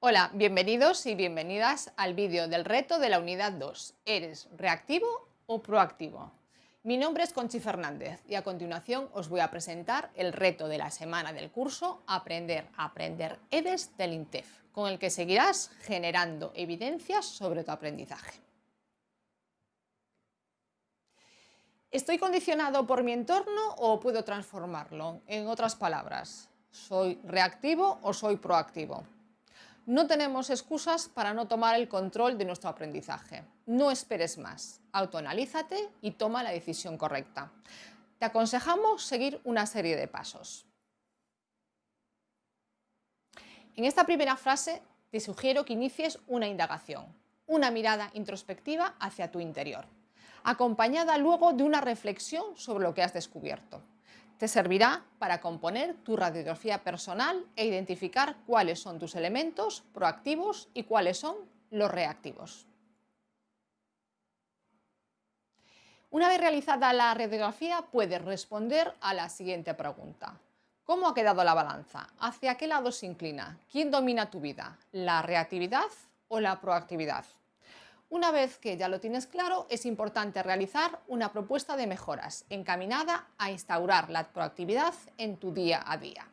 Hola, bienvenidos y bienvenidas al vídeo del reto de la unidad 2. ¿Eres reactivo o proactivo? Mi nombre es Conchi Fernández y a continuación os voy a presentar el reto de la semana del curso Aprender a Aprender EDES del INTEF, con el que seguirás generando evidencias sobre tu aprendizaje. ¿Estoy condicionado por mi entorno o puedo transformarlo? En otras palabras, ¿soy reactivo o soy proactivo? No tenemos excusas para no tomar el control de nuestro aprendizaje. No esperes más, autoanalízate y toma la decisión correcta. Te aconsejamos seguir una serie de pasos. En esta primera frase te sugiero que inicies una indagación, una mirada introspectiva hacia tu interior, acompañada luego de una reflexión sobre lo que has descubierto. Te servirá para componer tu radiografía personal e identificar cuáles son tus elementos proactivos y cuáles son los reactivos. Una vez realizada la radiografía, puedes responder a la siguiente pregunta. ¿Cómo ha quedado la balanza? ¿Hacia qué lado se inclina? ¿Quién domina tu vida? ¿La reactividad o la proactividad? Una vez que ya lo tienes claro, es importante realizar una propuesta de mejoras encaminada a instaurar la proactividad en tu día a día.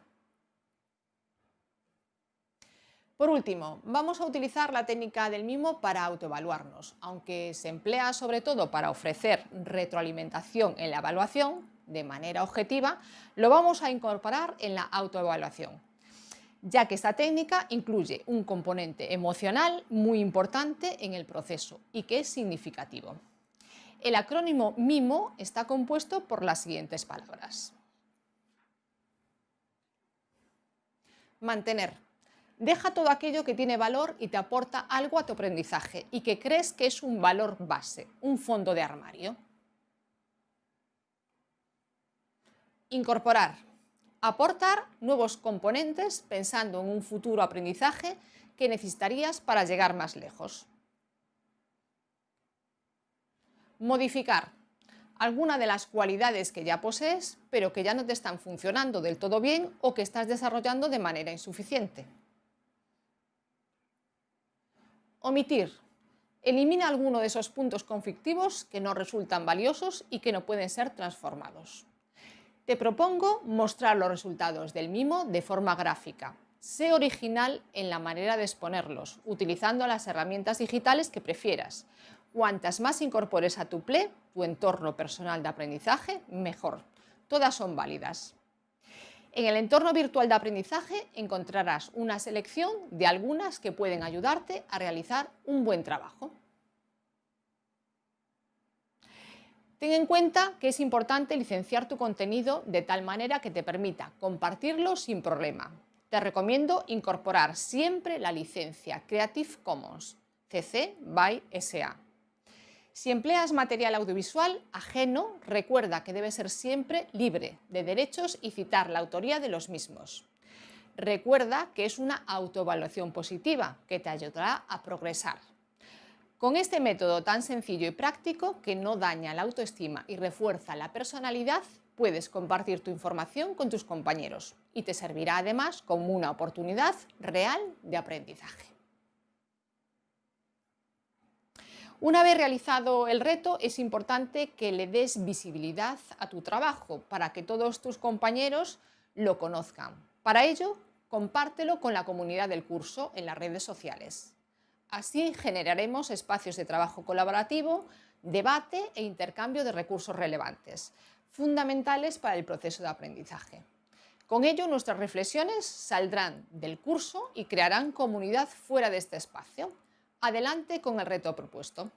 Por último, vamos a utilizar la técnica del mimo para autoevaluarnos. Aunque se emplea sobre todo para ofrecer retroalimentación en la evaluación, de manera objetiva, lo vamos a incorporar en la autoevaluación ya que esta técnica incluye un componente emocional muy importante en el proceso y que es significativo. El acrónimo MIMO está compuesto por las siguientes palabras. Mantener. Deja todo aquello que tiene valor y te aporta algo a tu aprendizaje y que crees que es un valor base, un fondo de armario. Incorporar aportar nuevos componentes pensando en un futuro aprendizaje que necesitarías para llegar más lejos. Modificar alguna de las cualidades que ya posees, pero que ya no te están funcionando del todo bien o que estás desarrollando de manera insuficiente. Omitir. Elimina alguno de esos puntos conflictivos que no resultan valiosos y que no pueden ser transformados. Te propongo mostrar los resultados del mimo de forma gráfica. Sé original en la manera de exponerlos, utilizando las herramientas digitales que prefieras. Cuantas más incorpores a tu PLE, tu entorno personal de aprendizaje, mejor. Todas son válidas. En el entorno virtual de aprendizaje encontrarás una selección de algunas que pueden ayudarte a realizar un buen trabajo. Ten en cuenta que es importante licenciar tu contenido de tal manera que te permita compartirlo sin problema. Te recomiendo incorporar siempre la licencia Creative Commons CC by SA. Si empleas material audiovisual ajeno, recuerda que debe ser siempre libre de derechos y citar la autoría de los mismos. Recuerda que es una autoevaluación positiva que te ayudará a progresar. Con este método tan sencillo y práctico que no daña la autoestima y refuerza la personalidad, puedes compartir tu información con tus compañeros y te servirá además como una oportunidad real de aprendizaje. Una vez realizado el reto, es importante que le des visibilidad a tu trabajo para que todos tus compañeros lo conozcan. Para ello, compártelo con la comunidad del curso en las redes sociales. Así generaremos espacios de trabajo colaborativo, debate e intercambio de recursos relevantes, fundamentales para el proceso de aprendizaje. Con ello, nuestras reflexiones saldrán del curso y crearán comunidad fuera de este espacio. Adelante con el reto propuesto.